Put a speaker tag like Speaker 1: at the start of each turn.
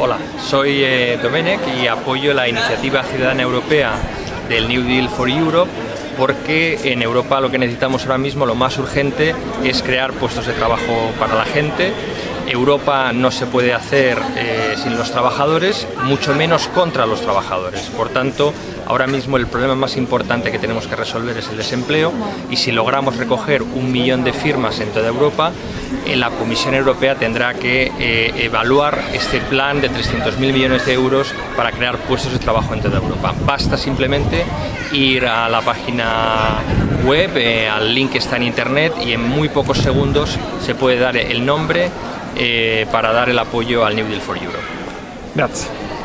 Speaker 1: Hola, soy eh, Domenech y apoyo la iniciativa ciudadana europea del New Deal for Europe porque en Europa lo que necesitamos ahora mismo, lo más urgente, es crear puestos de trabajo para la gente. Europa no se puede hacer eh, sin los trabajadores, mucho menos contra los trabajadores. Por tanto, ahora mismo el problema más importante que tenemos que resolver es el desempleo y si logramos recoger un millón de firmas en toda Europa, la Comisión Europea tendrá que eh, evaluar este plan de 300.000 millones de euros para crear puestos de trabajo en toda Europa. Basta simplemente ir a la página web, eh, al link que está en internet y en muy pocos segundos se puede dar el nombre para dar el apoyo al New Deal for Europe.
Speaker 2: Grazie.